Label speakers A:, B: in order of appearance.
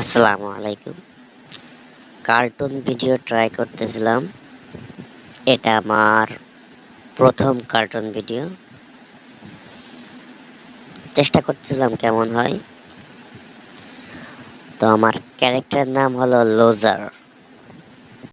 A: আসসালামু আলাইকুম। Cartoon video try করতেছিলাম। এটা আমার প্রথম কার্টুন ভিডিও। চেষ্টা করতেছিলাম কেমন হয়। তো আমার ক্যারেক্টারের নাম হলো লোজার।